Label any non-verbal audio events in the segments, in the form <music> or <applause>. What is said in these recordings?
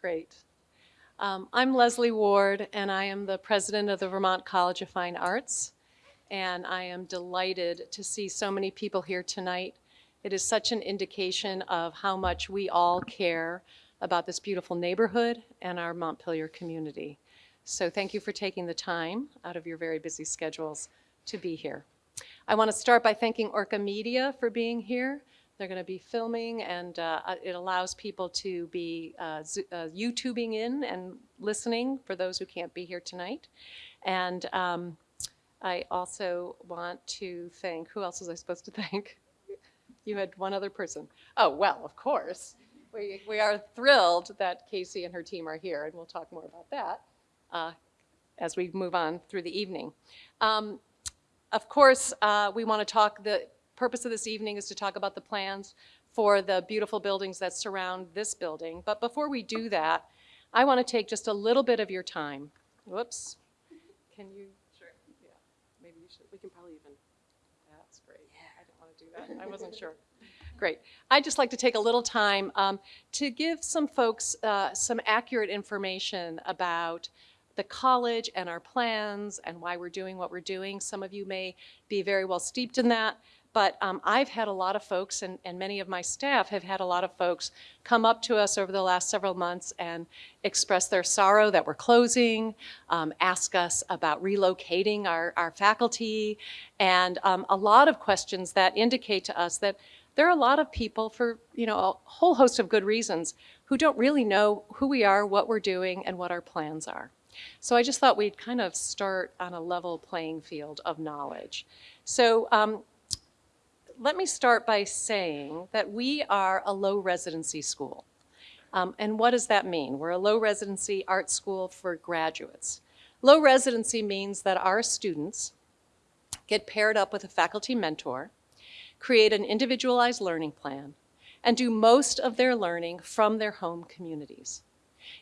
Great. Um, I'm Leslie Ward, and I am the president of the Vermont College of Fine Arts. And I am delighted to see so many people here tonight. It is such an indication of how much we all care about this beautiful neighborhood and our Montpelier community. So thank you for taking the time out of your very busy schedules to be here. I want to start by thanking Orca Media for being here. They're going to be filming and uh, uh, it allows people to be uh, uh, YouTubing in and listening for those who can't be here tonight. And um, I also want to thank, who else was I supposed to thank? <laughs> You had one other person. Oh, well, of course. We, we are thrilled that Casey and her team are here, and we'll talk more about that uh, as we move on through the evening. Um, of course, uh, we want to talk, the purpose of this evening is to talk about the plans for the beautiful buildings that surround this building. But before we do that, I want to take just a little bit of your time. Whoops. Can you? Sure. Yeah. Maybe you should. We can probably even. That's great. Yeah. I didn't want to do that. I wasn't sure. <laughs> Great. I'd just like to take a little time um, to give some folks uh, some accurate information about the college and our plans and why we're doing what we're doing. Some of you may be very well steeped in that, but um, I've had a lot of folks, and, and many of my staff have had a lot of folks come up to us over the last several months and express their sorrow that we're closing, um, ask us about relocating our, our faculty, and um, a lot of questions that indicate to us that there are a lot of people for, you know, a whole host of good reasons who don't really know who we are, what we're doing, and what our plans are. So I just thought we'd kind of start on a level playing field of knowledge. So um, let me start by saying that we are a low residency school. Um, and what does that mean? We're a low residency art school for graduates. Low residency means that our students get paired up with a faculty mentor create an individualized learning plan, and do most of their learning from their home communities.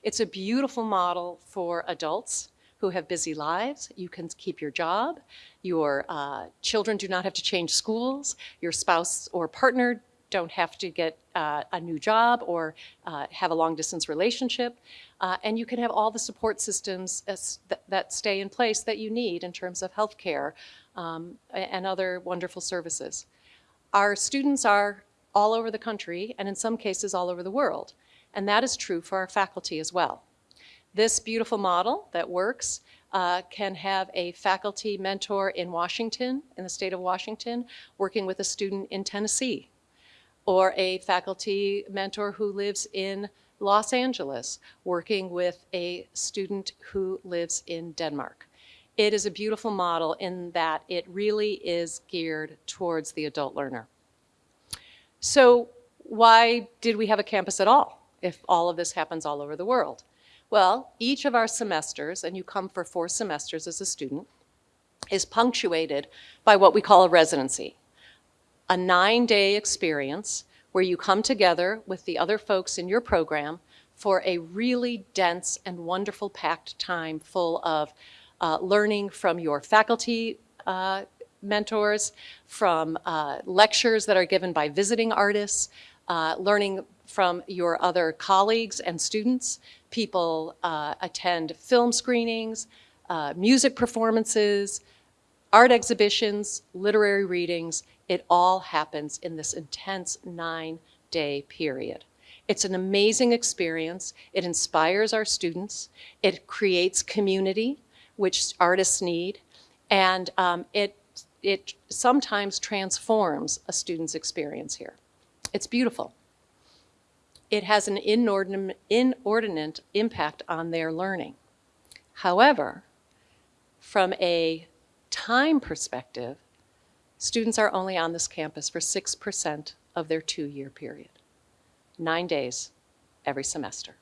It's a beautiful model for adults who have busy lives. You can keep your job. Your uh, children do not have to change schools. Your spouse or partner don't have to get uh, a new job or uh, have a long distance relationship. Uh, and you can have all the support systems as, that, that, stay in place that you need in terms of healthcare um, and other wonderful services. Our students are all over the country and in some cases all over the world. And that is true for our faculty as well. This beautiful model that works uh, can have a faculty mentor in Washington, in the state of Washington, working with a student in Tennessee, or a faculty mentor who lives in Los Angeles, working with a student who lives in Denmark. It is a beautiful model in that it really is geared towards the adult learner. So why did we have a campus at all if all of this happens all over the world? Well, each of our semesters, and you come for four semesters as a student, is punctuated by what we call a residency, a nine-day experience where you come together with the other folks in your program for a really dense and wonderful packed time full of uh, learning from your faculty uh, mentors, from uh, lectures that are given by visiting artists, uh, learning from your other colleagues and students. People uh, attend film screenings, uh, music performances, art exhibitions, literary readings. It all happens in this intense nine-day period. It's an amazing experience. It inspires our students. It creates community which artists need, and um, it, it sometimes transforms a student's experience here. It's beautiful. It has an inordinate, inordinate impact on their learning. However, from a time perspective, students are only on this campus for 6% of their two-year period, nine days every semester.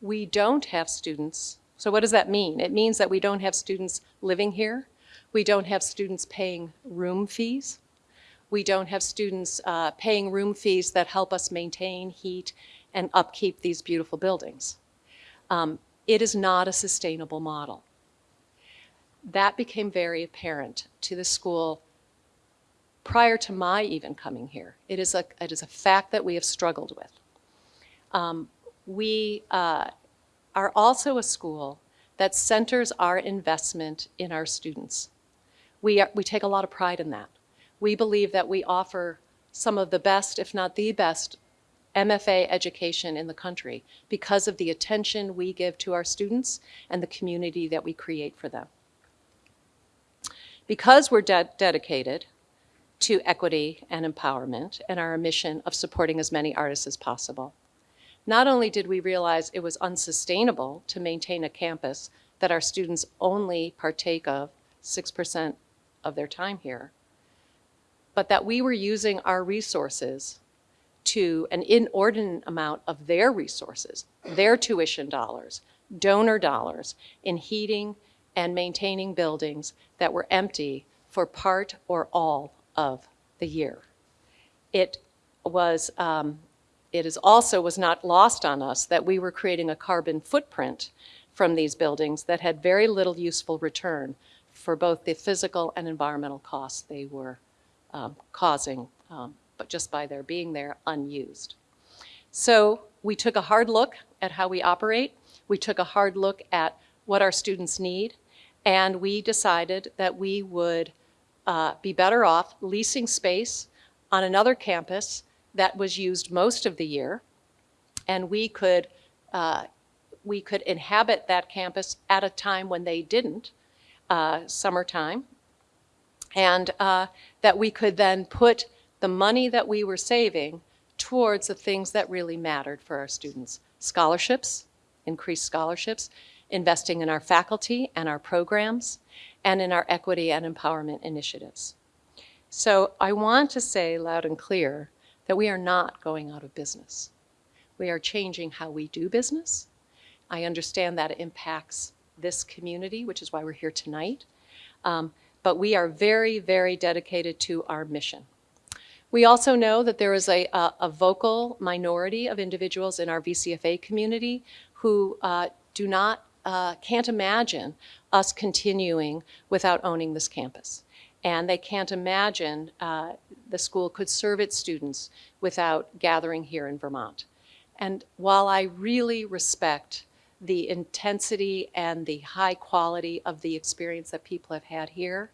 We don't have students so what does that mean? It means that we don't have students living here. We don't have students paying room fees. We don't have students uh, paying room fees that help us maintain heat and upkeep these beautiful buildings. Um, it is not a sustainable model. That became very apparent to the school prior to my even coming here. It is a, it is a fact that we have struggled with. Um, we uh, are also a school that centers our investment in our students. We, are, we take a lot of pride in that. We believe that we offer some of the best, if not the best, MFA education in the country because of the attention we give to our students and the community that we create for them. Because we're de dedicated to equity and empowerment and our mission of supporting as many artists as possible, not only did we realize it was unsustainable to maintain a campus that our students only partake of 6% of their time here, but that we were using our resources to an inordinate amount of their resources, their tuition dollars, donor dollars, in heating and maintaining buildings that were empty for part or all of the year. It was, um, it is also was not lost on us that we were creating a carbon footprint from these buildings that had very little useful return for both the physical and environmental costs they were um, causing, um, but just by their being there unused. So we took a hard look at how we operate. We took a hard look at what our students need, and we decided that we would uh, be better off leasing space on another campus that was used most of the year, and we could uh, we could inhabit that campus at a time when they didn't, uh, summertime, and uh, that we could then put the money that we were saving towards the things that really mattered for our students. Scholarships, increased scholarships, investing in our faculty and our programs, and in our equity and empowerment initiatives. So I want to say loud and clear that we are not going out of business. We are changing how we do business. I understand that it impacts this community, which is why we're here tonight. Um, but we are very, very dedicated to our mission. We also know that there is a, a, a vocal minority of individuals in our VCFA community who uh, do not, uh, can't imagine us continuing without owning this campus. And they can't imagine uh, the school could serve its students without gathering here in Vermont. And while I really respect the intensity and the high quality of the experience that people have had here,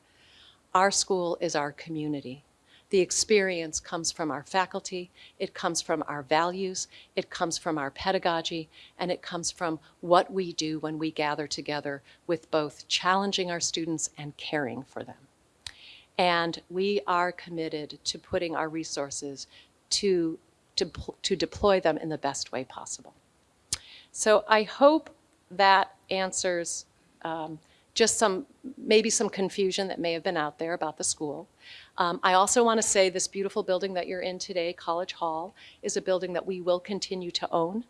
our school is our community. The experience comes from our faculty, it comes from our values, it comes from our pedagogy, and it comes from what we do when we gather together with both challenging our students and caring for them. And we are committed to putting our resources to, to, to deploy them in the best way possible. So I hope that answers um, just some, maybe some confusion that may have been out there about the school. Um, I also want to say this beautiful building that you're in today, College Hall, is a building that we will continue to own.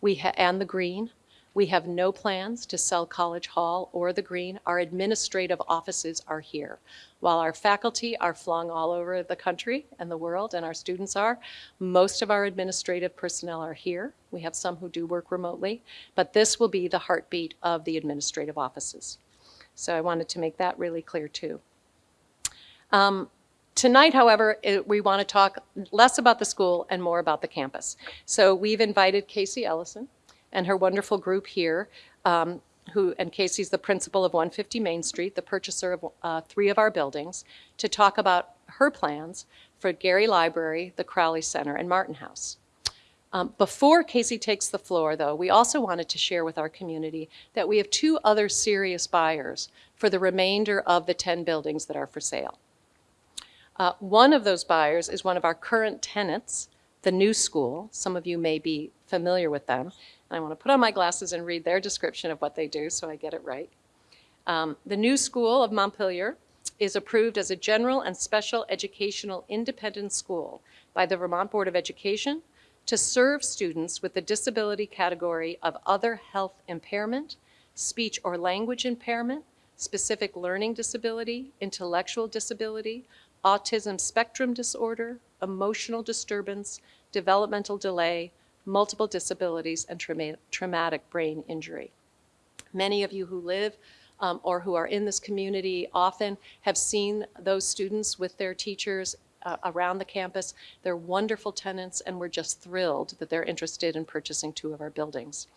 We and the green. We have no plans to sell College Hall or the green. Our administrative offices are here. While our faculty are flung all over the country and the world, and our students are, most of our administrative personnel are here. We have some who do work remotely, but this will be the heartbeat of the administrative offices. So I wanted to make that really clear too. Um, Tonight, however, it, we want to talk less about the school and more about the campus. So we've invited Casey Ellison and her wonderful group here, um, who, and Casey's the principal of 150 Main Street, the purchaser of uh, three of our buildings, to talk about her plans for Gary Library, the Crowley Center, and Martin House. Um, before Casey takes the floor, though, we also wanted to share with our community that we have two other serious buyers for the remainder of the 10 buildings that are for sale. Uh, one of those buyers is one of our current tenants, the New School. Some of you may be familiar with them. And I want to put on my glasses and read their description of what they do so I get it right. Um, the New School of Montpelier is approved as a general and special educational independent school by the Vermont Board of Education to serve students with the disability category of other health impairment, speech or language impairment, specific learning disability, intellectual disability, autism spectrum disorder, emotional disturbance, developmental delay, multiple disabilities, and trauma traumatic brain injury. Many of you who live um, or who are in this community often have seen those students with their teachers uh, around the campus. They're wonderful tenants, and we're just thrilled that they're interested in purchasing two of our buildings.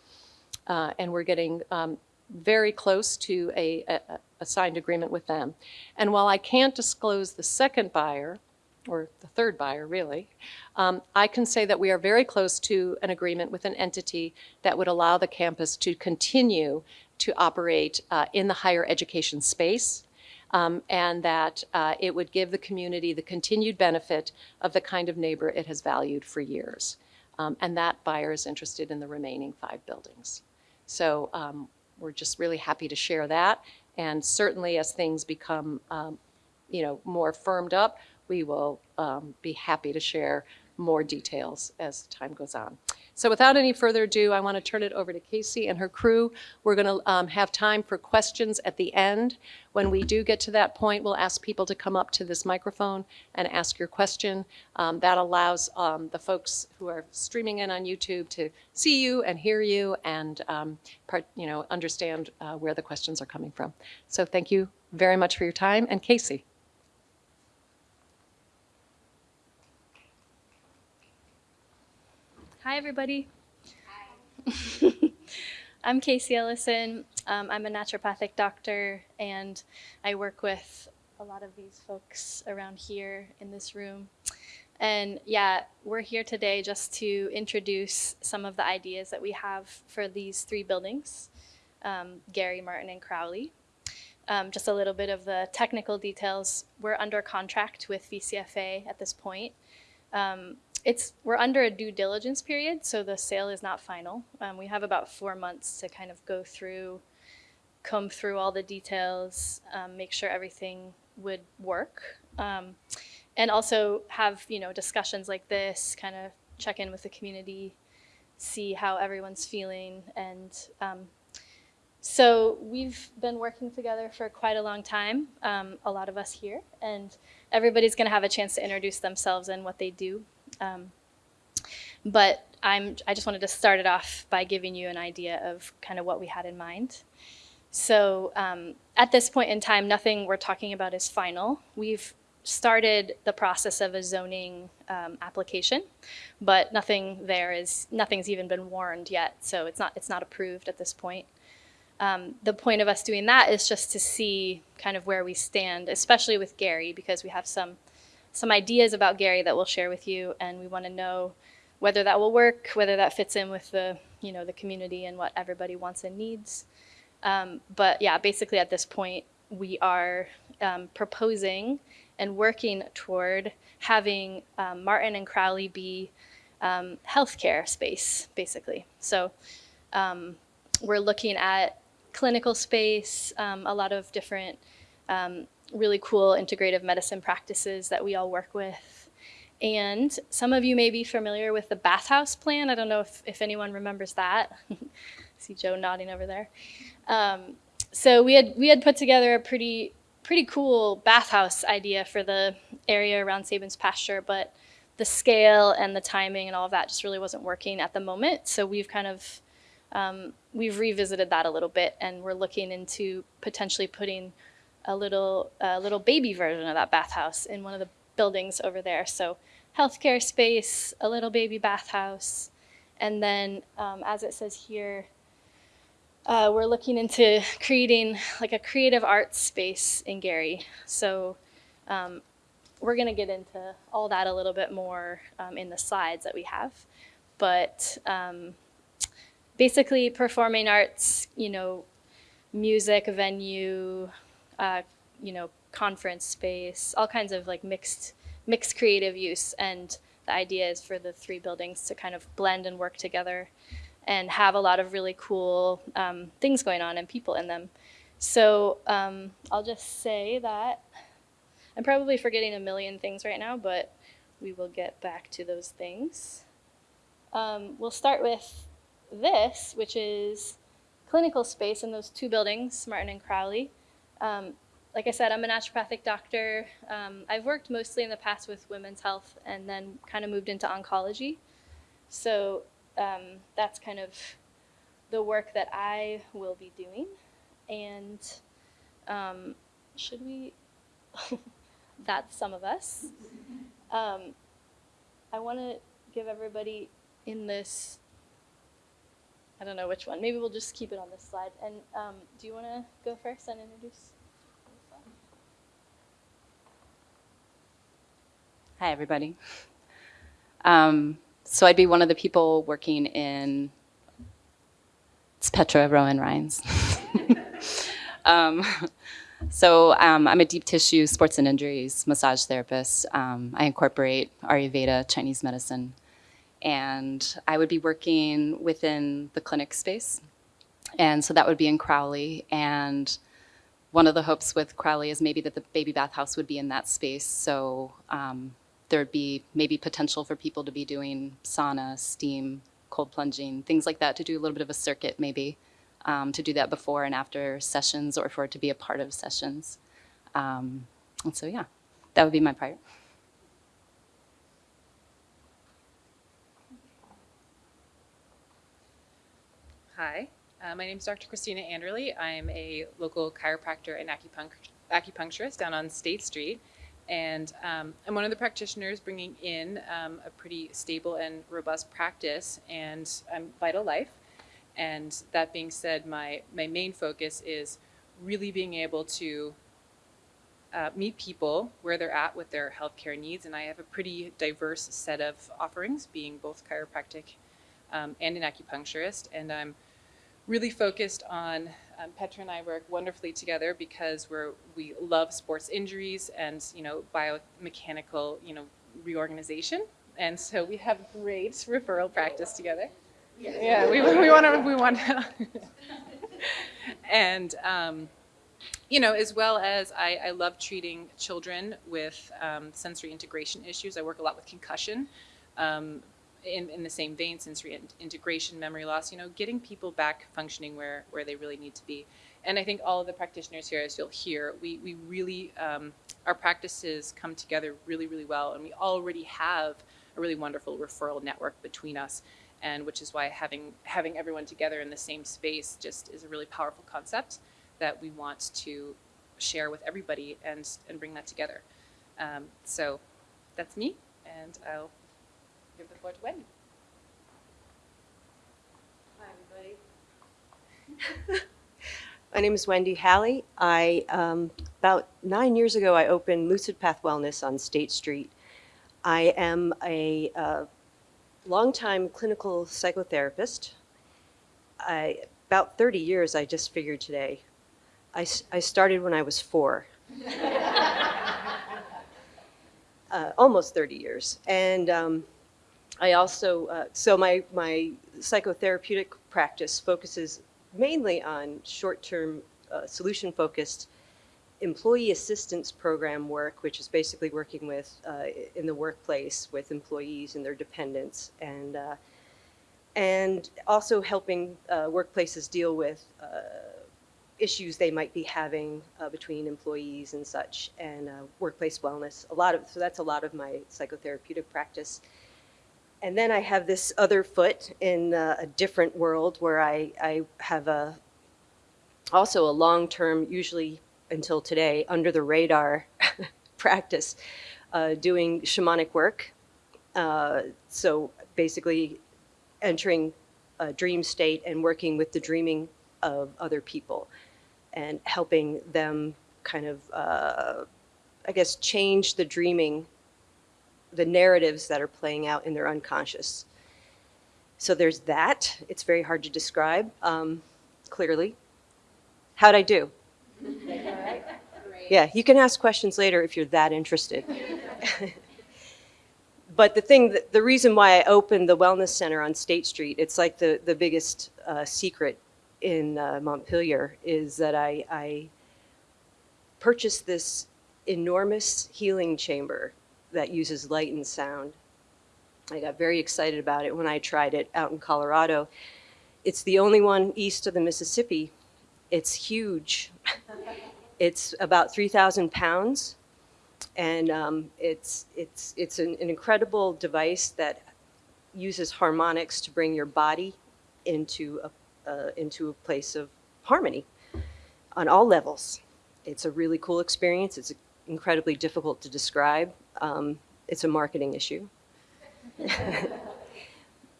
Uh, And we're getting um, very close to a, a, a signed agreement with them. And while I can't disclose the second buyer, or the third buyer, really, um, I can say that we are very close to an agreement with an entity that would allow the campus to continue to operate uh, in the higher education space, um, and that uh, it would give the community the continued benefit of the kind of neighbor it has valued for years. Um, And that buyer is interested in the remaining five buildings. So um, we're just really happy to share that. And certainly as things become, um, you know, more firmed up, we will um, be happy to share more details as time goes on. So without any further ado, I want to turn it over to Casey and her crew. We're going to have time for questions at the end. When we do get to that point, we'll ask people to come up to this microphone and ask your question. Um, That allows um, the folks who are streaming in on YouTube to see you and hear you and, um, part- you know, understand uh, where the questions are coming from. So thank you very much for your time. And Casey? Hi, everybody. <laughs> I'm Casey Ellison. Um, I'm a naturopathic doctor, and I work with a lot of these folks around here in this room. And yeah, we're here today just to introduce some of the ideas that we have for these three buildings um, Gary, Martin, and Crowley. Um, just a little bit of the technical details. We're under contract with VCFA at this point. Um, it's we're under a due diligence period, so the sale is not final. Um, we have about four months to kind of go through, comb through all the details, um, make sure everything would work, um, and also have you know discussions like this, kind of check in with the community, see how everyone's feeling, and um, so we've been working together for quite a long time, um, a lot of us here, and everybody's going to have a chance to introduce themselves and what they do. Um, but I'm, I just wanted to start it off by giving you an idea of kind of what we had in mind. So um, at this point in time, nothing we're talking about is final. We've started the process of a zoning um, application, but nothing there is, nothing's even been warned yet, so it's not, it's not approved at this point. Um, the point of us doing that is just to see kind of where we stand, especially with Gary, because we have some some ideas about Gary that we'll share with you, and we want to know whether that will work, whether that fits in with the you know the community and what everybody wants and needs. Um, but yeah, basically at this point, we are um, proposing and working toward having um, Martin and Crowley be um, healthcare space, basically. So um, we're looking at clinical space, um, a lot of different really cool integrative medicine practices that we all work with. And some of you may be familiar with the bathhouse plan. I don't know if, if anyone remembers that. <laughs> See Joe nodding over there. Um, so we had we had put together a pretty pretty cool bathhouse idea for the area around Sabin's pasture, but the scale and the timing and all of that just really wasn't working at the moment. So we've kind of um, we've revisited that a little bit, and we're looking into potentially putting a little little baby version of that bathhouse in one of the buildings over there. So healthcare space, a little baby bathhouse, and then um, as it says here, uh, we're looking into creating like a creative arts space in Gary. So um, we're going to get into all that a little bit more um, in the slides that we have, but um, basically performing arts, you know, music venue, uh, you know, conference space, all kinds of like mixed mixed creative use. And the idea is for the three buildings to kind of blend and work together and have a lot of really cool um, things going on and people in them. So um, I'll just say that I'm probably forgetting a million things right now, but we will get back to those things. Um, we'll start with this, which is clinical space in those two buildings, Martin and Crowley. Um, like I said, I'm a naturopathic doctor. Um, I've worked mostly in the past with women's health and then kind of moved into oncology. So um, that's kind of the work that I will be doing. And um, should we? <laughs> that's some of us. Um, I want to give everybody in this. I don't know which one. Maybe we'll just keep it on this slide. And um, do you want to go first and introduce? Hi, everybody. Um, so I'd be one of the people working in. It's Petra Rowan Rhines. <laughs> um, so um, I'm a deep tissue sports and injuries massage therapist. Um, I incorporate Ayurveda, Chinese medicine, and I would be working within the clinic space. And so that would be in Crowley. And one of the hopes with Crowley is maybe that the baby bathhouse would be in that space. So um, there'd be maybe potential for people to be doing sauna, steam, cold plunging, things like that, to do a little bit of a circuit maybe, um, to do that before and after sessions or for it to be a part of sessions. Um, and so, yeah, that would be my part. Hi, uh, my name is Dr. Christina Anderley. I'm a local chiropractor and acupunct- acupuncturist down on State Street. And um, I'm one of the practitioners bringing in um, a pretty stable and robust practice, and I'm Vital Life. And that being said, my, my main focus is really being able to uh, meet people where they're at with their healthcare needs. And I have a pretty diverse set of offerings, being both chiropractic um, and an acupuncturist. And I'm really focused on um, Petra and I work wonderfully together because we're we love sports injuries and you know biomechanical you know reorganization, and so we have great <laughs> referral practice together. Yeah, we, we want to we want to, and um, you know as well as I, I love treating children with um, sensory integration issues. I work a lot with concussion. In, in the same vein, sensory in- integration, memory loss, you know, getting people back functioning where, where they really need to be. And I think all of the practitioners here, as you'll hear, we, we really, um, our practices come together really, really well. And we already have a really wonderful referral network between us. And which is why having, having everyone together in the same space just is a really powerful concept that we want to share with everybody and, and bring that together. Um, so that's me, and I'll give the floor to Wendy. Hi, everybody. <laughs> My name is Wendy Halley. I, um, about nine years ago, I opened Lucid Path Wellness on State Street. I am a uh, longtime clinical psychotherapist. I, about 30 years, I just figured today. I, I started when I was four. <laughs> uh, almost 30 years. And um, I also, uh, so my, my psychotherapeutic practice focuses mainly on short-term uh, solution-focused employee assistance program work, which is basically working with, uh, in the workplace with employees and their dependents, and, uh, and also helping uh, workplaces deal with uh, issues they might be having uh, between employees and such, and uh, workplace wellness. A lot of, so that's a lot of my psychotherapeutic practice. And then I have this other foot in uh, a different world where I, I have a, also a long-term, usually until today, under the radar <laughs> practice, uh, doing shamanic work. Uh, so basically entering a dream state and working with the dreaming of other people and helping them kind of, uh, I guess, change the dreaming the narratives that are playing out in their unconscious. So there's that. It's very hard to describe um, clearly. How'd I do? <laughs> Yeah, you can ask questions later if you're that interested. <laughs> but the thing, that, the reason why I opened the Wellness Center on State Street, it's like the, the biggest uh, secret in uh, Montpelier, is that I, I purchased this enormous healing chamber that uses light and sound. I got very excited about it when I tried it out in Colorado. It's the only one east of the Mississippi. It's huge. <laughs> it's about 3,000 pounds, and um, it's, it's, it's an, an incredible device that uses harmonics to bring your body into a, uh, into a place of harmony on all levels. It's a really cool experience. It's incredibly difficult to describe. Um, it's a marketing issue, <laughs>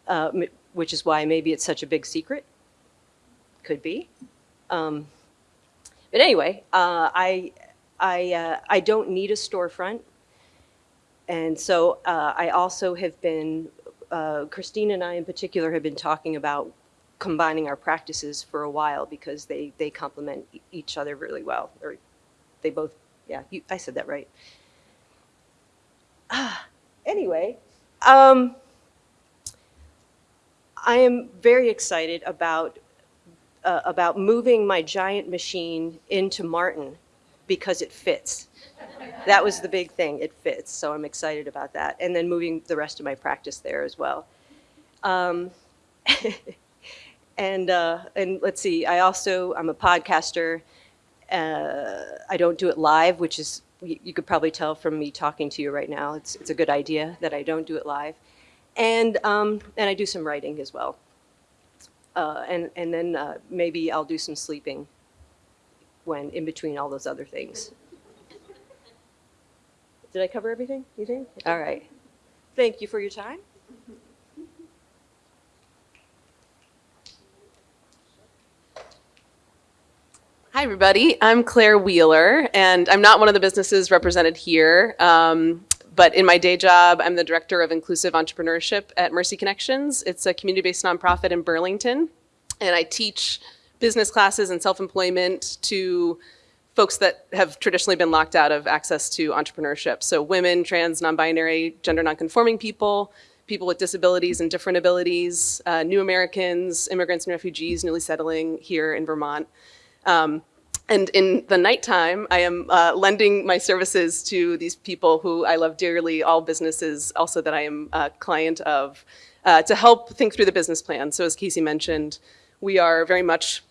uh, which is why maybe it's such a big secret. Could be. Um, but anyway, uh, I, I, uh, I don't need a storefront. And so uh, I also have been, uh, Christine and I in particular have been talking about combining our practices for a while because they, they complement each other really well. Or they both, yeah, you, I said that right. <sighs> Anyway, um, I am very excited about uh, about moving my giant machine into Martin because it fits. That was the big thing. It fits, so I'm excited about that. And then moving the rest of my practice there as well. Um, <laughs> and uh, and let's see. I also I'm a podcaster. Uh, I don't do it live, which is you, could probably tell from me talking to you right now. It's it's a good idea that I don't do it live, and um, and I do some writing as well. Uh, and and then uh, maybe I'll do some sleeping when in between all those other things. Did I cover everything? You think? All right. Thank you for your time. Hi, everybody. I'm Claire Wheeler, and I'm not one of the businesses represented here. Um, but in my day job, I'm the director of inclusive entrepreneurship at Mercy Connections. It's a community based nonprofit in Burlington. And I teach business classes and self employment to folks that have traditionally been locked out of access to entrepreneurship. So, women, trans, non binary, gender non-conforming people, people with disabilities and different abilities, uh, new Americans, immigrants and refugees newly settling here in Vermont. Um, and in the nighttime, I am uh, lending my services to these people who I love dearly, all businesses also that I am a client of, uh, to help think through the business plan. So as Casey mentioned, we are very much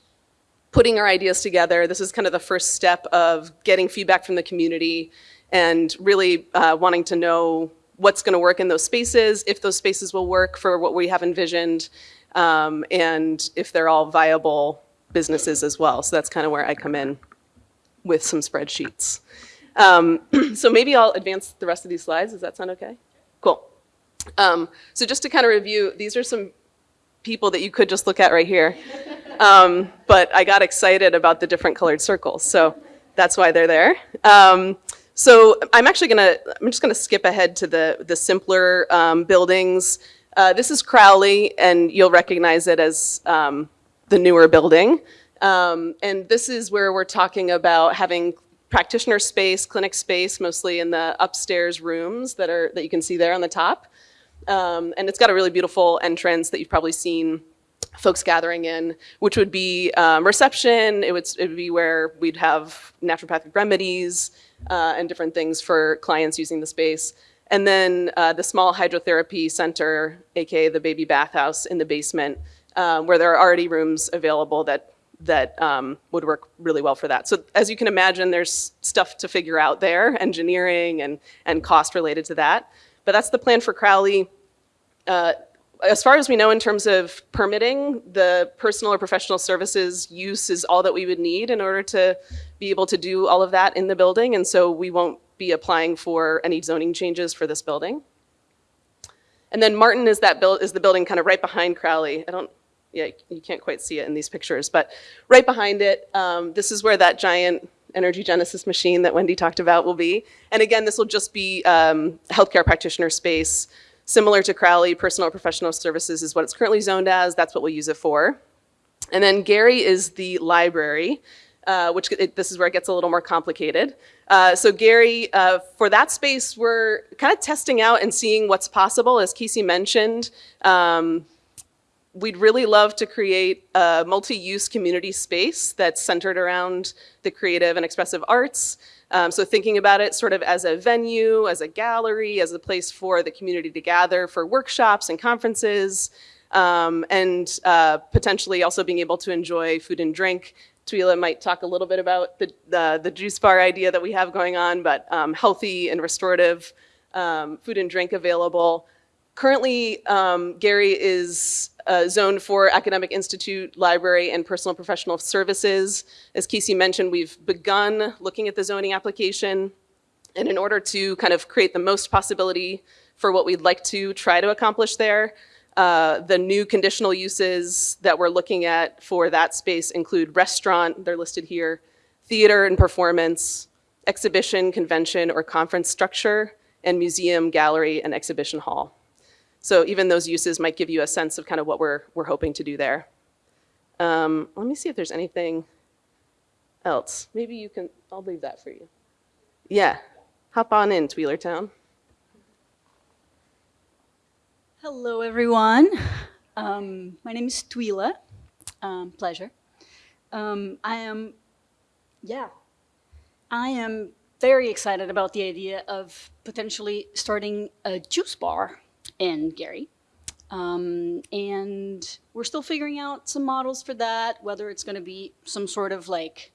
putting our ideas together. This is kind of the first step of getting feedback from the community and really uh, wanting to know what's going to work in those spaces, if those spaces will work for what we have envisioned, um, and if they're all viable businesses as well. So that's kind of where I come in with some spreadsheets. Um, <clears throat> so maybe I'll advance the rest of these slides. Does that sound okay? Cool. Um, so just to kind of review, these are some people that you could just look at right here. Um, but I got excited about the different colored circles, so that's why they're there. Um, so I'm actually gonna, I'm just gonna skip ahead to the, the simpler um, buildings. Uh, this is Crowley, and you'll recognize it as um, the newer building. Um, and this is where we're talking about having practitioner space, clinic space, mostly in the upstairs rooms that are that you can see there on the top. Um, and it's got a really beautiful entrance that you've probably seen folks gathering in, which would be um, reception. It would, it would be where we'd have naturopathic remedies uh, and different things for clients using the space. And then uh, the small hydrotherapy center, aka the baby bathhouse in the basement, uh, where there are already rooms available that that um, would work really well for that. So as you can imagine, there's stuff to figure out there, engineering and and cost related to that. But that's the plan for Crowley. Uh, as far as we know in terms of permitting, the personal or professional services use is all that we would need in order to be able to do all of that in the building. And so we won't be applying for any zoning changes for this building. And then Martin is that build is the building kind of right behind Crowley. I don't, yeah, you can't quite see it in these pictures, but right behind it, um, this is where that giant energy genesis machine that Wendy talked about will be. And again, this will just be um, healthcare practitioner space. Similar to Crowley, personal professional services is what it's currently zoned as. That's what we'll use it for. And then Gary is the library, uh, which it, this is where it gets a little more complicated. Uh, so Gary, uh, for that space, we're kind of testing out and seeing what's possible. As Casey mentioned, um, we'd really love to create a multi-use community space that's centered around the creative and expressive arts. Um, so thinking about it sort of as a venue, as a gallery, as a place for the community to gather for workshops and conferences, um, and uh, potentially also being able to enjoy food and drink. Tuila might talk a little bit about the, the, the juice bar idea that we have going on, but um, healthy and restorative um, food and drink available. Currently, um, Gary is uh, zoned for academic institute, library, and personal professional services. As Casey mentioned, we've begun looking at the zoning application, And in order to kind of create the most possibility for what we'd like to try to accomplish there, uh, the new conditional uses that we're looking at for that space include restaurant, they're listed here, theater and performance, exhibition, convention, or conference structure, and museum, gallery, and exhibition hall. So even those uses might give you a sense of kind of what we're, we're hoping to do there. Um, let me see if there's anything else. Maybe you can, I'll leave that for you. Yeah, hop on in, Tweelertown. Hello, everyone. Um, my name is Twila. Um, pleasure. Um, I am, yeah, I am very excited about the idea of potentially starting a juice bar in Gary. Um, and we're still figuring out some models for that, whether it's going to be some sort of like,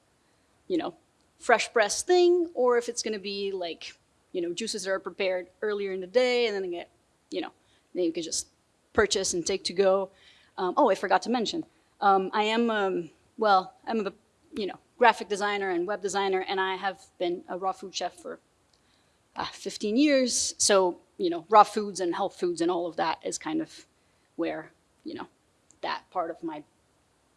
you know, fresh press thing, or if it's going to be like, you know, juices that are prepared earlier in the day and then get, you know, then you can just purchase and take to go. Um, oh, I forgot to mention, um, I am, um, well, I'm a, you know, graphic designer and web designer, and I have been a raw food chef for uh, 15 years. So, you know, raw foods and health foods and all of that is kind of where, you know, that part of my,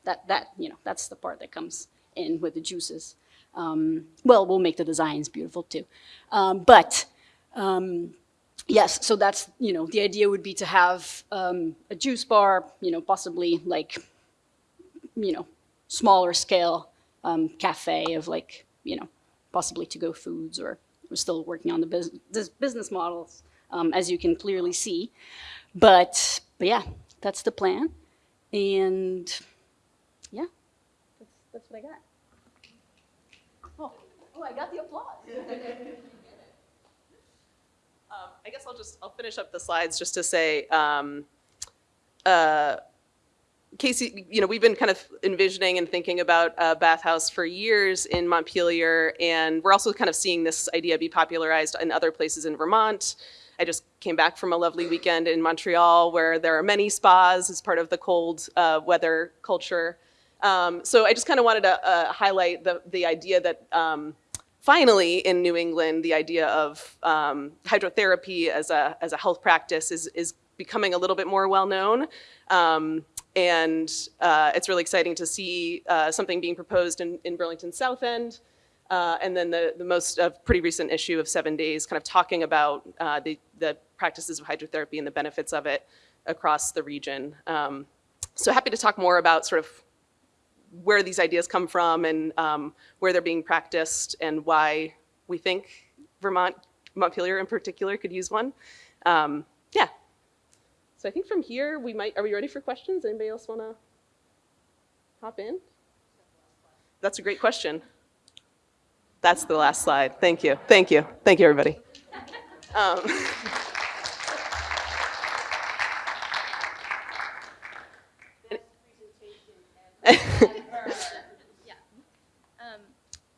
that, that, you know, that's the part that comes in with the juices. Um, well, we'll make the designs beautiful too. Um, but, um, yes, so that's, you know, the idea would be to have um, a juice bar, you know, possibly like, you know, smaller scale um, cafe of like, you know, possibly to-go foods or we're still working on the bus business models, um, as you can clearly see. But, but yeah, that's the plan. And yeah, that's, that's what I got. Oh, oh, I got the applause. <laughs> Um, I guess I'll just, I'll finish up the slides just to say, um, uh, Casey, you know, we've been kind of envisioning and thinking about a bathhouse for years in Montpelier, and we're also kind of seeing this idea be popularized in other places in Vermont. I just came back from a lovely weekend in Montreal where there are many spas as part of the cold uh, weather culture. Um, so I just kind of wanted to uh, highlight the, the idea that um, finally in New England, the idea of um, hydrotherapy as a, as a health practice is, is becoming a little bit more well known. Um, and uh, it's really exciting to see uh, something being proposed in, in Burlington South End. Uh, and then the, the most uh, pretty recent issue of Seven Days kind of talking about uh, the, the practices of hydrotherapy and the benefits of it across the region. Um, so happy to talk more about sort of where these ideas come from and um, where they're being practiced and why we think Vermont, Montpelier in particular, could use one. Um, yeah. So I think from here we might, are we ready for questions? Anybody else want to hop in? That's a great question. That's the last slide. Thank you. Thank you. Thank you, everybody. Um, <laughs>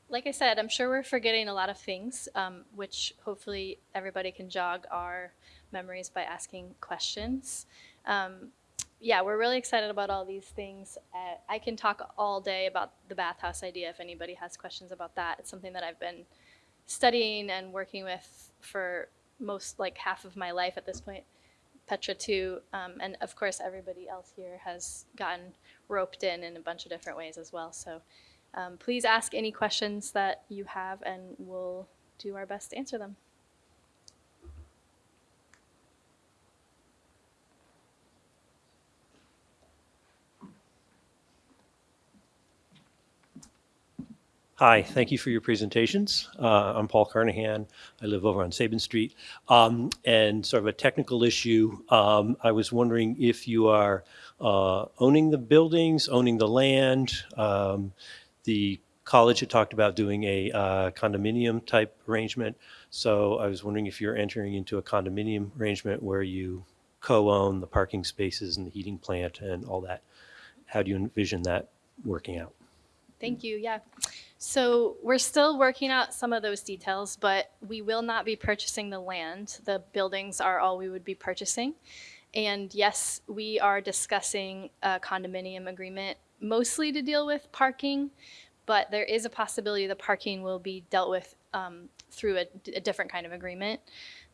like I said, I'm sure we're forgetting a lot of things, um, which hopefully everybody can jog our memories by asking questions. Um, yeah, we're really excited about all these things. Uh, I can talk all day about the bathhouse idea if anybody has questions about that. It's something that I've been studying and working with for most, like half of my life at this point. Petra too, um, and of course everybody else here has gotten roped in in a bunch of different ways as well. So um, please ask any questions that you have and we'll do our best to answer them. Hi, thank you for your presentations. Uh, I'm Paul Carnahan. I live over on Sabin Street. Um, and sort of a technical issue, um, I was wondering if you are uh, owning the buildings, owning the land. Um, the college had talked about doing a uh, condominium type arrangement. So I was wondering if you're entering into a condominium arrangement where you co-own the parking spaces and the heating plant and all that. How do you envision that working out? Thank you. Yeah. So we're still working out some of those details, but we will not be purchasing the land. The buildings are all we would be purchasing. And yes, we are discussing a condominium agreement mostly to deal with parking, but there is a possibility the parking will be dealt with um, through a, a different kind of agreement.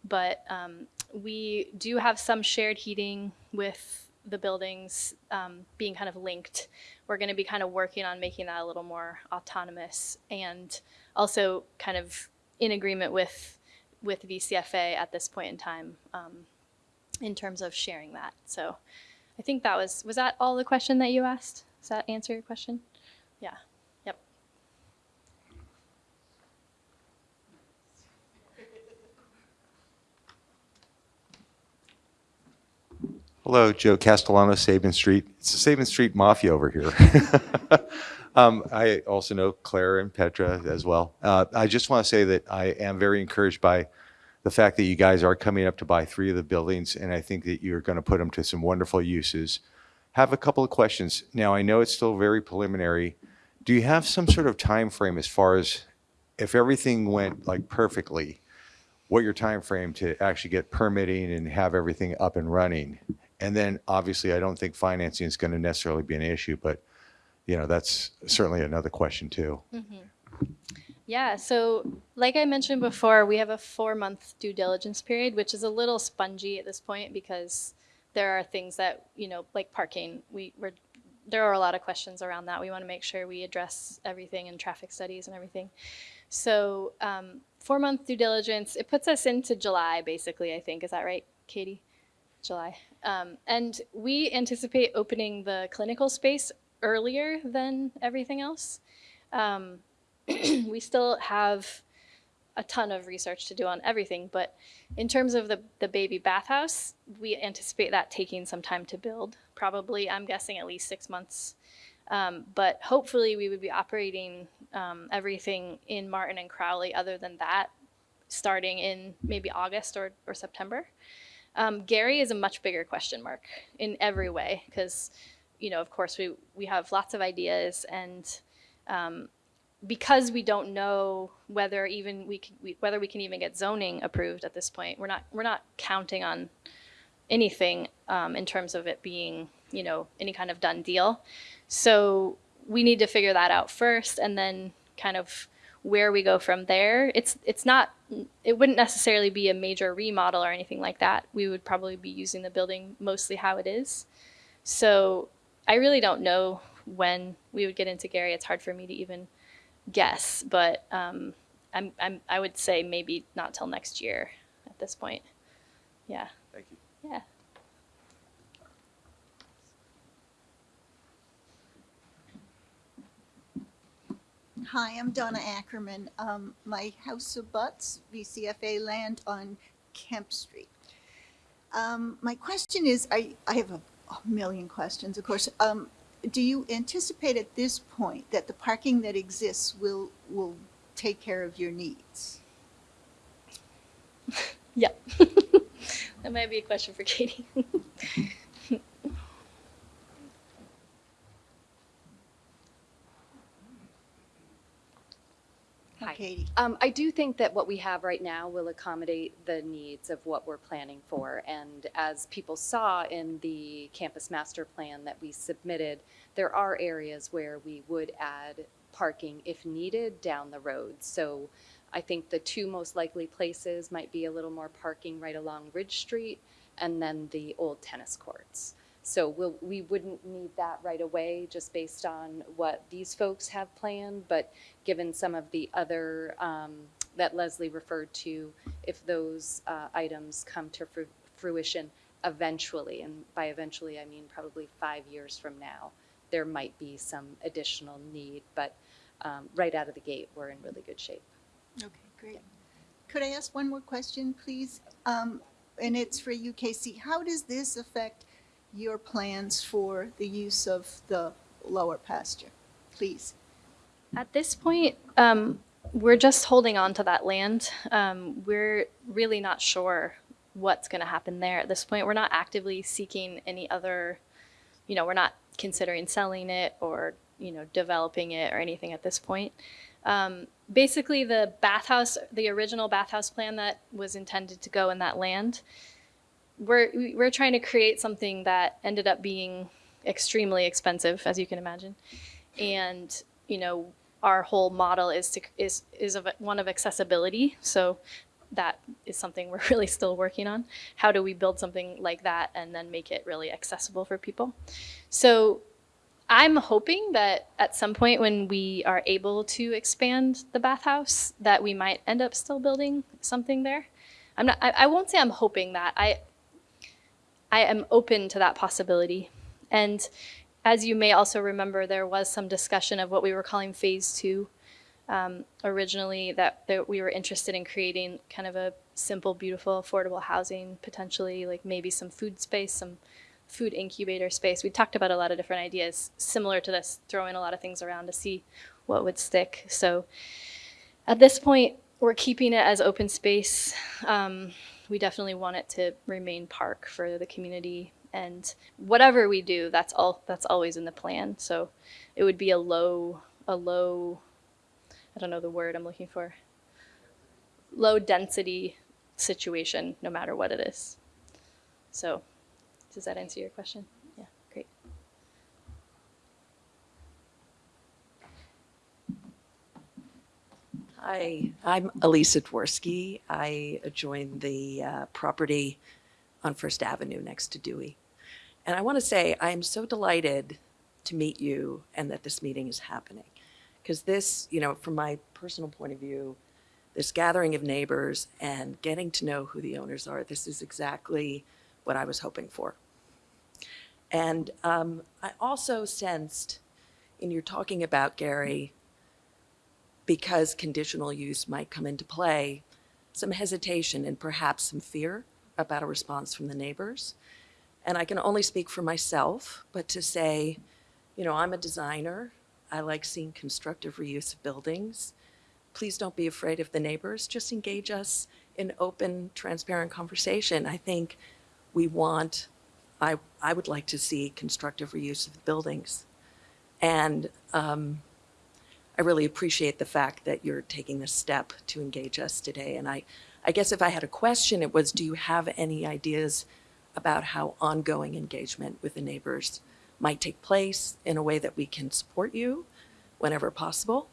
But um, we do have some shared heating with the buildings um, being kind of linked. We're going to be kind of working on making that a little more autonomous and also kind of in agreement with with VCFA at this point in time um, in terms of sharing that. So I think that was was that all the question that you asked? Does that answer your question? Yeah. Hello, Joe Castellano, Sabin Street. It's the Sabin Street Mafia over here. <laughs> um, I also know Claire and Petra as well. Uh, I just want to say that I am very encouraged by the fact that you guys are coming up to buy three of the buildings, and I think that you're going to put them to some wonderful uses. Have a couple of questions. Now, I know it's still very preliminary. Do you have some sort of time frame as far as if everything went like perfectly, what your time frame to actually get permitting and have everything up and running? And then obviously, I don't think financing is going to necessarily be an issue, but you know, that's certainly another question too. Yeah, so like I mentioned before, we have a four month due diligence period, which is a little spongy at this point because there are things that, you know, like parking, we, we're, there are a lot of questions around that. We want to make sure we address everything in traffic studies and everything. So, um, four month due diligence, it puts us into July basically, I think. Is that right, Katie? July. Um, and we anticipate opening the clinical space earlier than everything else. Um, <clears throat> we still have a ton of research to do on everything, but in terms of the, the baby bathhouse, we anticipate that taking some time to build. Probably, I'm guessing at least six months. Um, but hopefully, we would be operating um, everything in Martin and Crowley, other than that, starting in maybe August or, or September. Um, Gary is a much bigger question mark in every way because, you know, of course, we, we have lots of ideas and um, because we don't know whether even we, can, we whether we can even get zoning approved at this point, we're not we're not counting on anything um, in terms of it being you know any kind of done deal. So we need to figure that out first, and then kind of where we go from there. It's it's not it wouldn't necessarily be a major remodel or anything like that. We would probably be using the building mostly how it is. So I really don't know when we would get into Gary. It's hard for me to even guess, but um, I'm, I'm, I would say maybe not till next year at this point. Yeah. Thank you. Yeah. Hi, I'm Donna Ackerman. Um, my house abuts VCFA land on Kemp Street. Um, my question is, I, I have a, a million questions, of course. Um, do you anticipate at this point that the parking that exists will, will take care of your needs? <laughs> Yep. <laughs> that might be a question for Katie. <laughs> Hi. Katie? Um, I do think that what we have right now will accommodate the needs of what we're planning for. And as people saw in the campus master plan that we submitted, there are areas where we would add parking if needed down the road. So I think the two most likely places might be a little more parking right along Ridge Street and then the old tennis courts. So we'll, we wouldn't need that right away just based on what these folks have planned, but given some of the other um, that Leslie referred to, if those uh, items come to fru- fruition eventually, and by eventually I mean probably five years from now, there might be some additional need, but um, right out of the gate, we're in really good shape. Okay, great. Could I ask one more question, please? Um, and it's for you, Casey. How does this affect your plans for the use of the lower pasture? Please. At this point, um, we're just holding on to that land. Um, we're really not sure what's going to happen there at this point. We're not actively seeking any other, you know, we're not considering selling it or, you know, developing it or anything at this point. Um, basically, the bathhouse, the original bathhouse plan that was intended to go in that land, we're we- we're trying to create something that ended up being extremely expensive, as you can imagine, and you know our whole model is to is is of one of accessibility. So that is something <laughs> we're really still working on. How do we build something like that and then make it really accessible for people? So I'm hoping that at some point when we are able to expand the bathhouse, that we might end up still building something there. I'm not. I, I won't say I'm hoping that. I I am open to that possibility. And as you may also remember, there was some discussion of what we were calling phase two um, originally, that, that we were interested in creating kind of a simple, beautiful, affordable housing, potentially like maybe some food space, some food incubator space. We talked about a lot of different ideas similar to this, throwing a lot of things around to see what would stick. So at this point, we're keeping it as open space. Um, we definitely want it to remain park for the community and whatever we do that's all that's always in the plan. So it would be a low a low i don't know the word i'm looking for low density situation no matter what it is. So does that answer your question yeah great Hi, I'm Elisa Dworsky. I joined the uh, property on First Avenue next to Dewey. And I want to say I'm so delighted to meet you and that this meeting is happening. Because this, you know, from my personal point of view, this gathering of neighbors and getting to know who the owners are, this is exactly what I was hoping for. And um, I also sensed in your talking about Gary, because conditional use might come into play, some hesitation and perhaps some fear about a response from the neighbors. And I can only speak for myself, but to say, you know, I'm a designer. I like seeing constructive reuse of buildings. Please don't be afraid of the neighbors. Just engage us in open, transparent conversation. I think we want, I, I would like to see constructive reuse of buildings. And um, I really appreciate the fact that you're taking this step to engage us today. And I, I guess if I had a question, it was, do you have any ideas about how ongoing engagement with the neighbors might take place in a way that we can support you whenever possible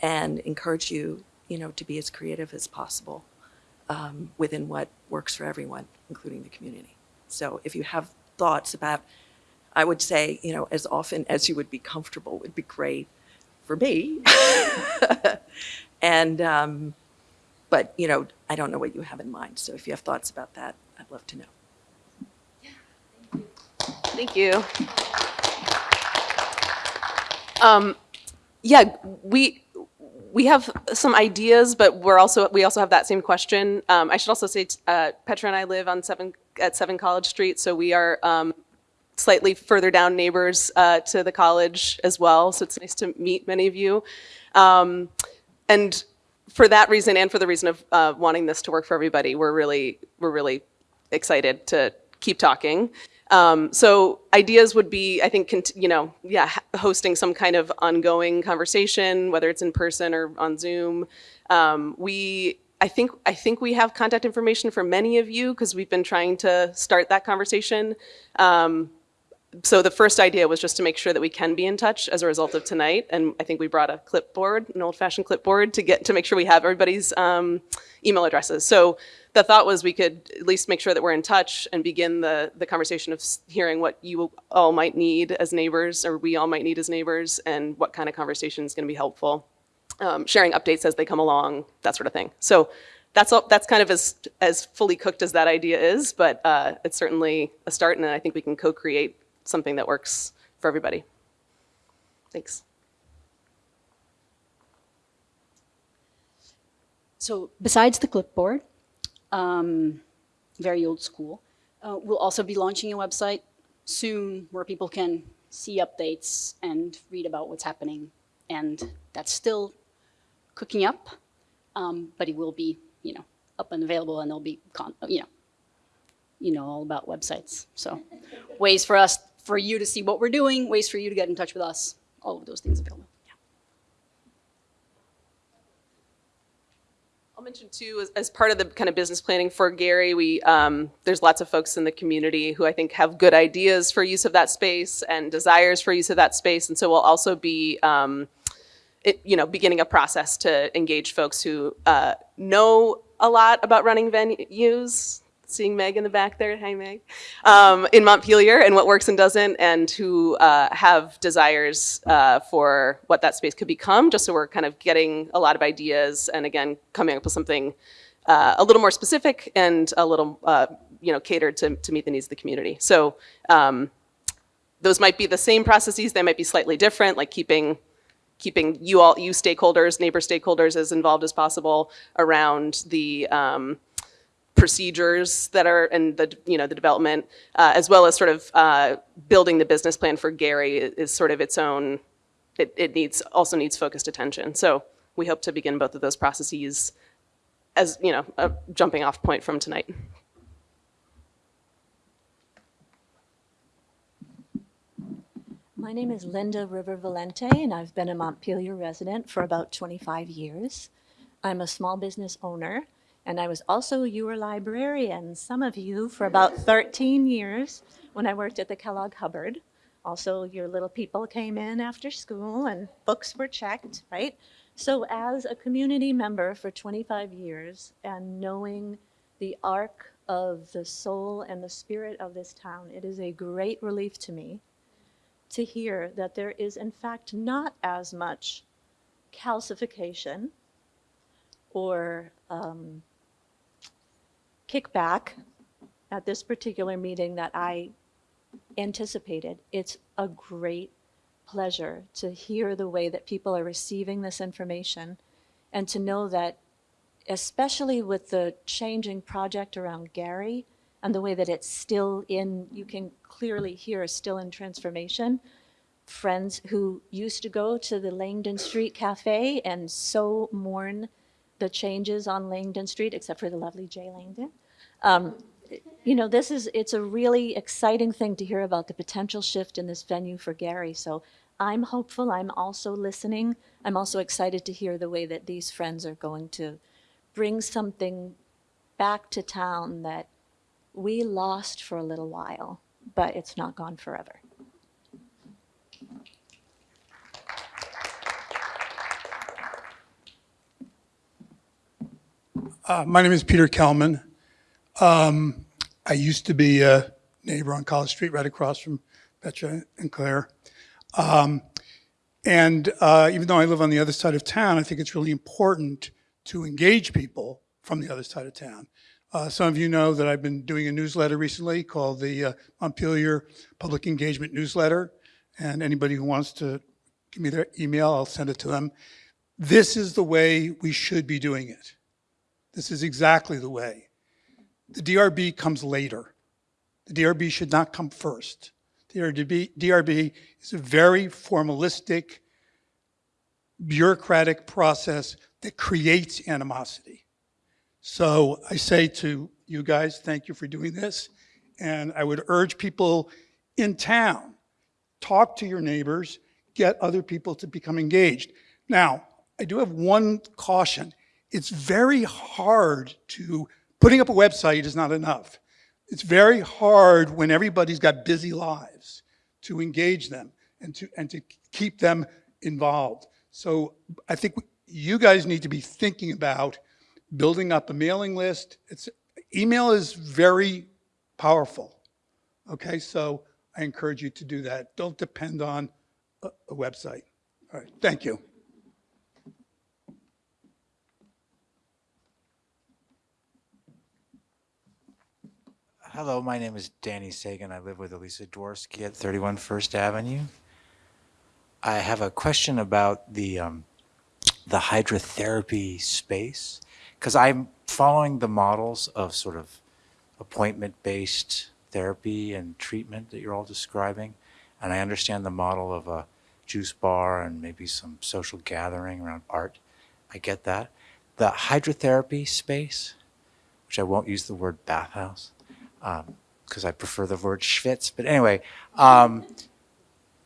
and encourage you, you know, to be as creative as possible um, within what works for everyone, including the community. So if you have thoughts about, I would say, you know, as often as you would be comfortable would be great for me. <laughs> and, um, but, you know, I don't know what you have in mind. So if you have thoughts about that, I'd love to know. Thank you. Um, yeah, we we have some ideas, but we're also we also have that same question. Um, I should also say uh, Petra and I live on seven at Seven College Street, so we are um, slightly further down neighbors uh, to the college as well. So it's nice to meet many of you. Um, and for that reason, and for the reason of uh, wanting this to work for everybody, we're really we're really excited to keep talking. Um, so ideas would be, I think, you know, yeah, hosting some kind of ongoing conversation, whether it's in person or on Zoom. Um, we, I think, I think we have contact information for many of you because we've been trying to start that conversation. Um, so the first idea was just to make sure that we can be in touch as a result of tonight, and I think we brought a clipboard, an old-fashioned clipboard, to get to make sure we have everybody's um, email addresses. So the thought was we could at least make sure that we're in touch and begin the the conversation of hearing what you all might need as neighbors, or we all might need as neighbors, and what kind of conversation is going to be helpful. Um, sharing updates as they come along, that sort of thing. So that's all, that's kind of as as fully cooked as that idea is, but uh, it's certainly a start, and I think we can co-create something that works for everybody. Thanks. So besides the clipboard, um, very old school, uh, we'll also be launching a website soon where people can see updates and read about what's happening. And that's still cooking up, um, but it will be, you know, up and available, and there'll be, you know, you know all about websites. So ways for us, for you to see what we're doing, ways for you to get in touch with us, all of those things available. Yeah. I'll mention too, as, as part of the kind of business planning for Gary, we um, there's lots of folks in the community who I think have good ideas for use of that space and desires for use of that space, and so we'll also be um, it, you know, beginning a process to engage folks who uh, know a lot about running venues. Seeing Meg in the back there, hi Meg, um, in Montpelier and what works and doesn't, and who uh, have desires uh, for what that space could become. Just so we're kind of getting a lot of ideas, and again, coming up with something uh, a little more specific and a little, uh, you know, catered to, to meet the needs of the community. So um, those might be the same processes, they might be slightly different, like keeping keeping you all, you stakeholders, neighbor stakeholders as involved as possible around the um, procedures that are and the you know the development, uh, as well as sort of uh, building the business plan for Gary is, sort of its own. It, it needs also needs focused attention. So we hope to begin both of those processes as you know a jumping off point from tonight. My name is Linda River Valente, and I've been a Montpelier resident for about 25 years. I'm a small business owner, and I was also your librarian, some of you, for about 13 years when I worked at the Kellogg Hubbard. Also, your little people came in after school and books were checked, right? So as a community member for 25 years and knowing the arc of the soul and the spirit of this town, it is a great relief to me to hear that there is in fact not as much calcification or um, kickback at this particular meeting that I anticipated. It's a great pleasure to hear the way that people are receiving this information and to know that, especially with the changing project around Gary and the way that it's still in, you can clearly hear, still in transformation. Friends who used to go to the Langdon Street Cafe and so mourn the changes on Langdon Street, except for the lovely Jay Langdon. Um, you know, this is, it's a really exciting thing to hear about the potential shift in this venue for Gary. So I'm hopeful. I'm also listening. I'm also excited to hear the way that these friends are going to bring something back to town that we lost for a little while, but it's not gone forever. Uh, my name is Peter Kelman. Um, I used to be a neighbor on College Street, right across from Petra and Claire. Um, and uh, even though I live on the other side of town, I think it's really important to engage people from the other side of town. Uh, some of you know that I've been doing a newsletter recently called the uh, Montpelier Public Engagement Newsletter. And anybody who wants to give me their email, I'll send it to them. This is the way we should be doing it. This is exactly the way. The DRB comes later. The DRB should not come first. The DRB, DRB is a very formalistic, bureaucratic process that creates animosity. So I say to you guys, thank you for doing this. And I would urge people in town, talk to your neighbors, get other people to become engaged. Now, I do have one caution. It's very hard to, putting up a website is not enough. It's very hard when everybody's got busy lives to engage them and to, and to keep them involved. So I think you guys need to be thinking about building up a mailing list. It's, email is very powerful. Okay, so I encourage you to do that. Don't depend on a, a website. All right, thank you. Hello, my name is Danny Sagan. I live with Elisa Dworsky at 31 First Avenue. I have a question about the um, the hydrotherapy space because I'm following the models of sort of appointment-based therapy and treatment that you're all describing, and I understand the model of a juice bar and maybe some social gathering around art. I get that. The hydrotherapy space, which I won't use the word bathhouse, because um, I prefer the word schwitz. But anyway, um,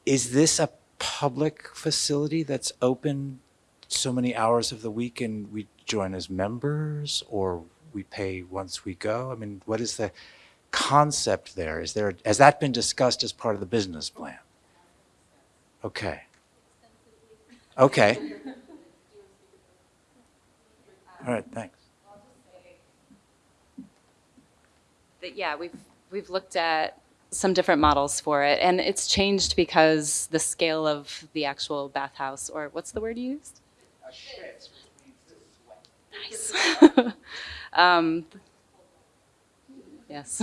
is this a public facility that's open so many hours of the week and we join as members or we pay once we go? I mean, what is the concept there? Is there, has that been discussed as part of the business plan? Okay. Okay. <laughs> All right, thanks. Yeah, we've, we've looked at some different models for it, and it's changed because the scale of the actual bathhouse, or what's the word you used? Nice. <laughs> um, yes.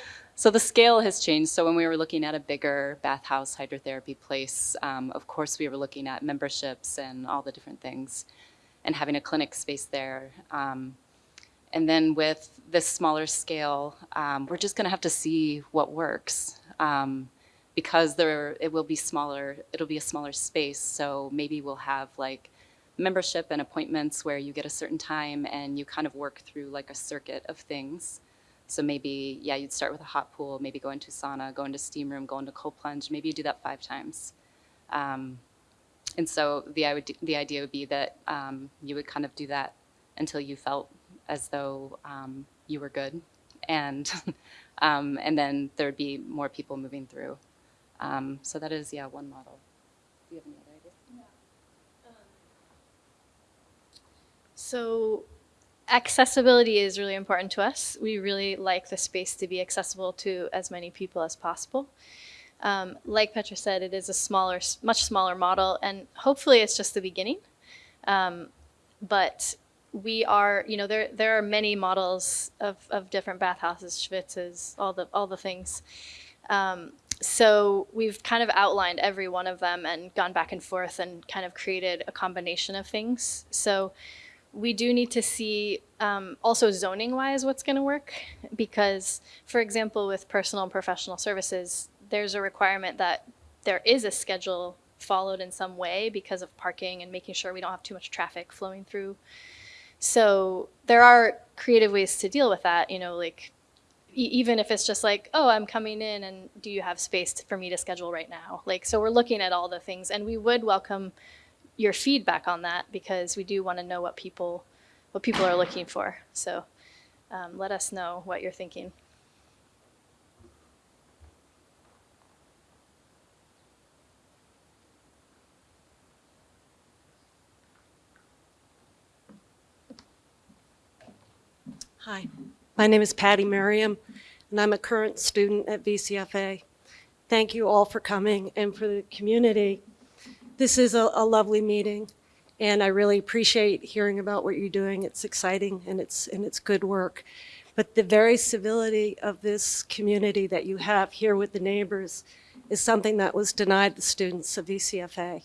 <laughs> so the scale has changed. So when we were looking at a bigger bathhouse hydrotherapy place, um, of course we were looking at memberships and all the different things, and having a clinic space there. Um, and then with this smaller scale, um, we're just going to have to see what works um, because there it will be smaller. It'll be a smaller space, so maybe we'll have like membership and appointments where you get a certain time and you kind of work through like a circuit of things. So maybe yeah, you'd start with a hot pool, maybe go into sauna, go into steam room, go into cold plunge. Maybe you do that five times. Um, and so the the idea would be that um, you would kind of do that until you felt as though um, you were good, and <laughs> um, and then there'd be more people moving through. Um, so that is yeah one model. Do you have any other ideas? So accessibility is really important to us. We really like the space to be accessible to as many people as possible. Um, like Petra said, it is a smaller, much smaller model, and hopefully it's just the beginning. Um, but we are, you know, there there are many models of, of different bathhouses, Schwitzes, all the all the things. Um, so we've kind of outlined every one of them and gone back and forth and kind of created a combination of things. So we do need to see um, also zoning wise what's going to work because, for example, with personal and professional services, there's a requirement that there is a schedule followed in some way because of parking and making sure we don't have too much traffic flowing through. So there are creative ways to deal with that, you know, like e even if it's just like, oh, I'm coming in and do you have space to, for me to schedule right now? Like, so we're looking at all the things and we would welcome your feedback on that because we do want to know what people, what people are looking for. So um, let us know what you're thinking. Hi, my name is Patty Merriam, and I'm a current student at VCFA. Thank you all for coming and for the community. This is a, a lovely meeting, and I really appreciate hearing about what you're doing. It's exciting and it's, and it's good work. But the very civility of this community that you have here with the neighbors is something that was denied the students of VCFA.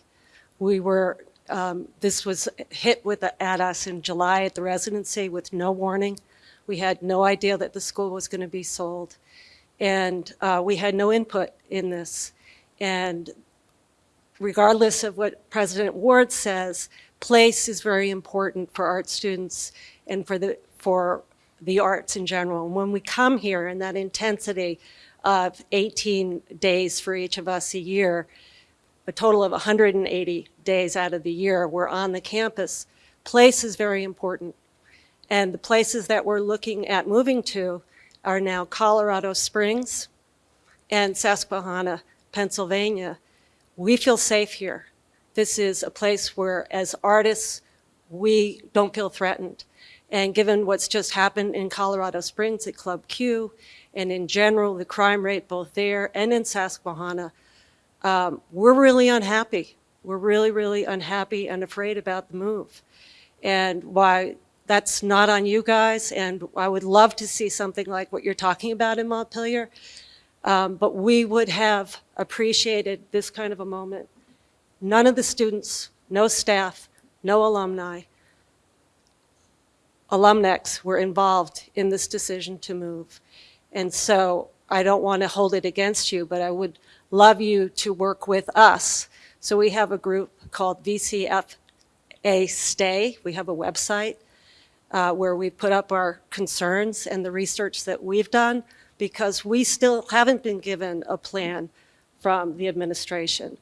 We were, um, this was hit with at us in July at the residency with no warning. We had no idea that the school was going to be sold. And uh, we had no input in this. And regardless of what President Ward says, place is very important for art students and for the, for the arts in general. And when we come here in that intensity of 18 days for each of us a year, a total of 180 days out of the year, we're on the campus, place is very important. And the places that we're looking at moving to are now Colorado Springs and Susquehanna, Pennsylvania. We feel safe here. This is a place where, as artists, we don't feel threatened. And given what's just happened in Colorado Springs at Club Q, and in general, the crime rate both there and in Susquehanna, um, we're really unhappy. We're really, really unhappy and afraid about the move. And why that's not on you guys, and I would love to see something like what you're talking about in Montpelier, um, but we would have appreciated this kind of a moment. None of the students, no staff, no alumni, alumnex were involved in this decision to move. And so I don't want to hold it against you, but I would love you to work with us. So we have a group called VCFA Stay. We have a website uh, where we put up our concerns and the research that we've done because we still haven't been given a plan from the administration.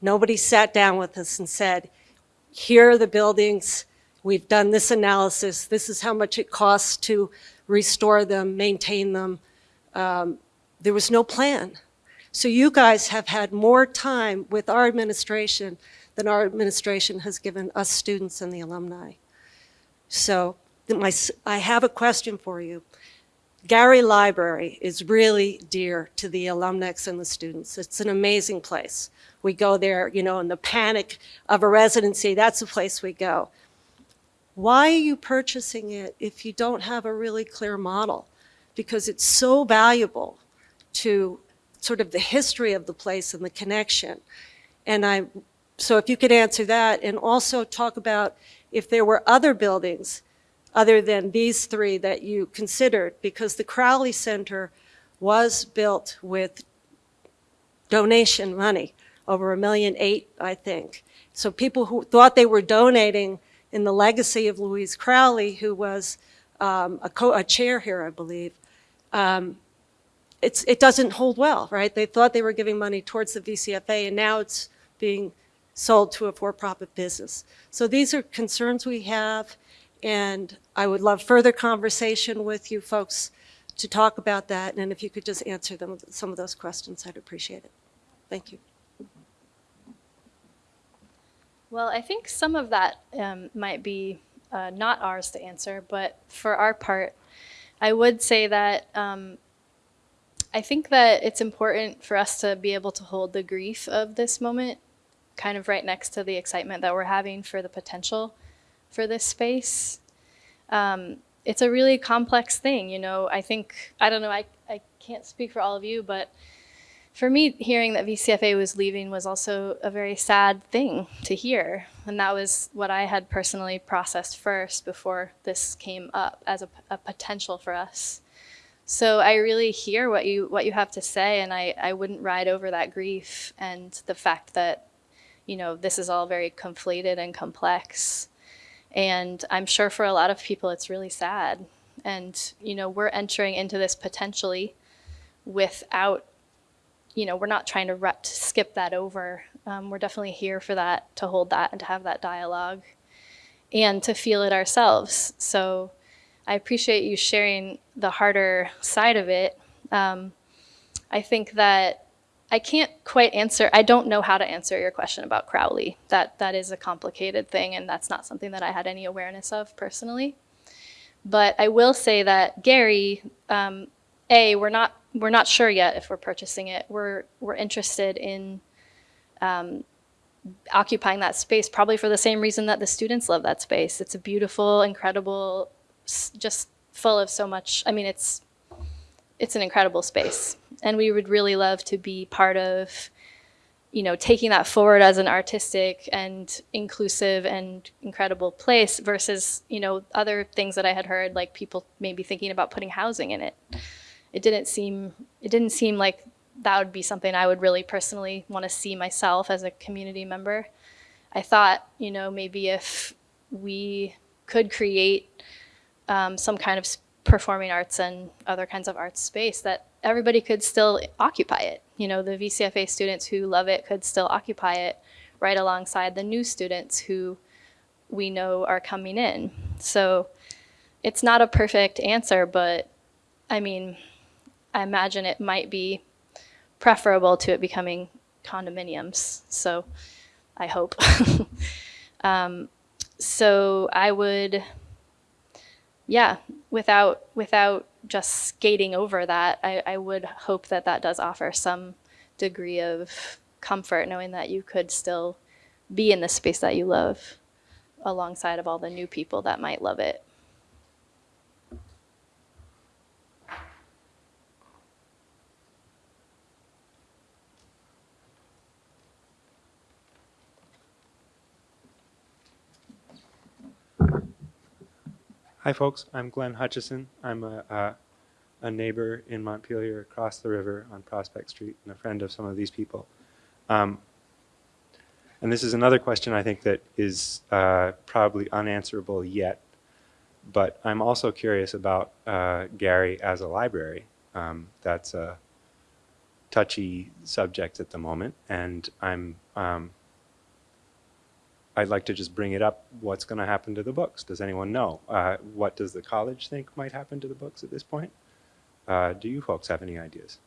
Nobody sat down with us and said, here are the buildings, we've done this analysis, this is how much it costs to restore them, maintain them. Um, there was no plan. So you guys have had more time with our administration than our administration has given us students and the alumni. So my, I have a question for you. Gary Library is really dear to the alumnus and the students. It's an amazing place. We go there, you know, in the panic of a residency, that's the place we go. Why are you purchasing it if you don't have a really clear model? Because it's so valuable to sort of the history of the place and the connection. And I, so if you could answer that and also talk about if there were other buildings other than these three that you considered, because the Crowley Center was built with donation money, over a million eight, I think. So people who thought they were donating in the legacy of Louise Crowley, who was um, a, a chair here, I believe, um, it doesn't hold well, right? They thought they were giving money towards the VCFA, and now it's being sold to a for-profit business. So these are concerns we have, and I would love further conversation with you folks to talk about that, and if you could just answer them, some of those questions, I'd appreciate it. Thank you. Well, I think some of that um, might be uh, not ours to answer, but for our part, I would say that um, I think that it's important for us to be able to hold the grief of this moment kind of right next to the excitement that we're having for the potential for this space. Um, it's a really complex thing, you know. I think, I don't know, I, I can't speak for all of you, but for me, hearing that VCFA was leaving was also a very sad thing to hear. And that was what I had personally processed first before this came up as a, a potential for us. So I really hear what you what you have to say, and I, I wouldn't ride over that grief and the fact that, you know, this is all very conflated and complex. And I'm sure for a lot of people it's really sad. And, you know, we're entering into this potentially without you know, we're not trying to rep- skip that over. Um, we're definitely here for that, to hold that and to have that dialogue and to feel it ourselves. So I appreciate you sharing the harder side of it. Um, I think that I can't quite answer, I don't know how to answer your question about Crowley. That, that is a complicated thing, and that's not something that I had any awareness of personally. But I will say that Gary, um, A, we're not we're not sure yet if we're purchasing it. We're we're interested in um, occupying that space, probably for the same reason that the students love that space. It's a beautiful, incredible, just full of so much. I mean, it's it's an incredible space, and we would really love to be part of, you know, taking that forward as an artistic and inclusive and incredible place versus you know other things that I had heard, like people maybe thinking about putting housing in it it didn't seem it didn't seem like that would be something I would really personally want to see myself as a community member. I thought, you know, maybe if we could create um, some kind of performing arts and other kinds of arts space that everybody could still occupy it. You know, the VCFA students who love it could still occupy it right alongside the new students who we know are coming in. So it's not a perfect answer, but I mean, I imagine it might be preferable to it becoming condominiums. So I hope. <laughs> um, so I would, yeah, without without just skating over that, I, I would hope that that does offer some degree of comfort, knowing that you could still be in the space that you love, alongside of all the new people that might love it. Hi, folks. I'm Glenn Hutchison. I'm a, a neighbor in Montpelier across the river on Prospect Street and a friend of some of these people. Um, and this is another question I think that is uh, probably unanswerable yet. But I'm also curious about uh, Gary as a library. Um, that's a touchy subject at the moment. And I'm um, I'd like to just bring it up. What's going to happen to the books? Does anyone know? Uh, what does the college think might happen to the books at this point? Uh, do you folks have any ideas?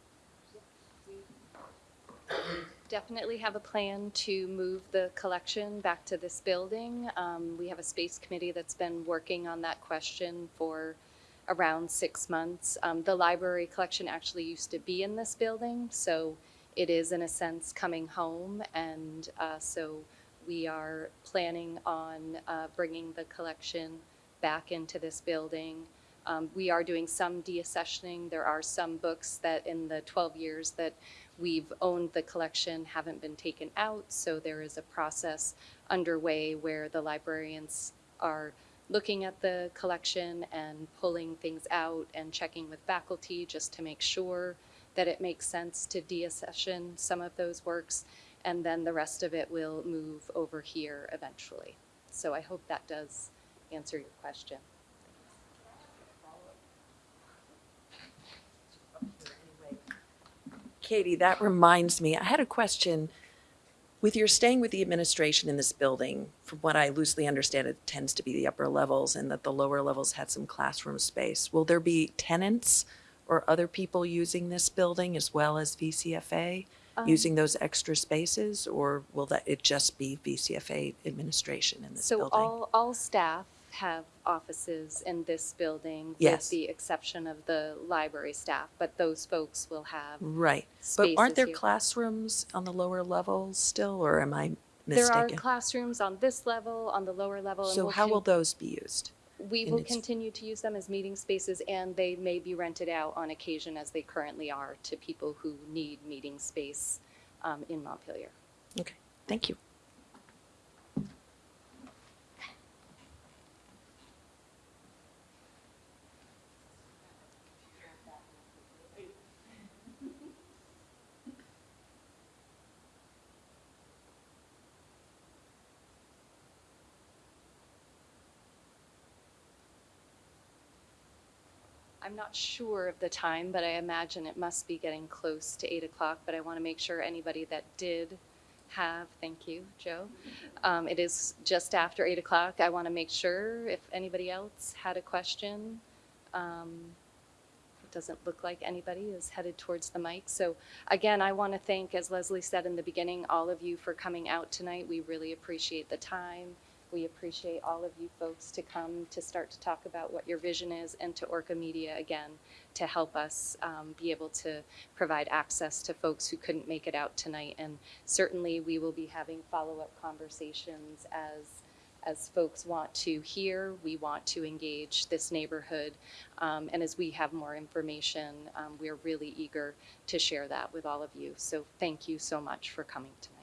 definitely have a plan to move the collection back to this building. Um, we have a space committee that's been working on that question for around six months. Um, the library collection actually used to be in this building, so it is in a sense coming home. And uh, so we are planning on uh, bringing the collection back into this building. Um, we are doing some deaccessioning. There are some books that in the 12 years that we've owned the collection haven't been taken out. So there is a process underway where the librarians are looking at the collection and pulling things out and checking with faculty just to make sure that it makes sense to deaccession some of those works. And then the rest of it will move over here eventually. So I hope that does answer your question. Katie, that reminds me, I had a question. With your staying with the administration in this building, from what I loosely understand, it tends to be the upper levels and that the lower levels had some classroom space. Will there be tenants or other people using this building as well as VCFA, Um, using those extra spaces? Or will that, it just be VCFA administration in this So building? all, all staff have offices in this building with the exception of the library staff, but those folks will have Right. But aren't there here. classrooms on the lower levels still, or am I mistaken? There are classrooms on this level, on the lower level. and So we'll how will those be used? We will its- continue to use them as meeting spaces and they may be rented out on occasion as they currently are to people who need meeting space um, in Montpelier. Okay, thank you. I'm not sure of the time, but I imagine it must be getting close to eight o'clock, but I want to make sure anybody that did have, thank you, Joe. Um, it is just after eight o'clock. I want to make sure if anybody else had a question. Um, it doesn't look like anybody is headed towards the mic. So again, I want to thank, as Leslie said in the beginning, all of you for coming out tonight. We really appreciate the time. We appreciate all of you folks to come to start to talk about what your vision is and to Orca Media again to help us um, be able to provide access to folks who couldn't make it out tonight. And certainly we will be having follow-up conversations as as folks want to hear, we want to engage this neighborhood. Um, and as we have more information, um, we're really eager to share that with all of you. So thank you so much for coming tonight.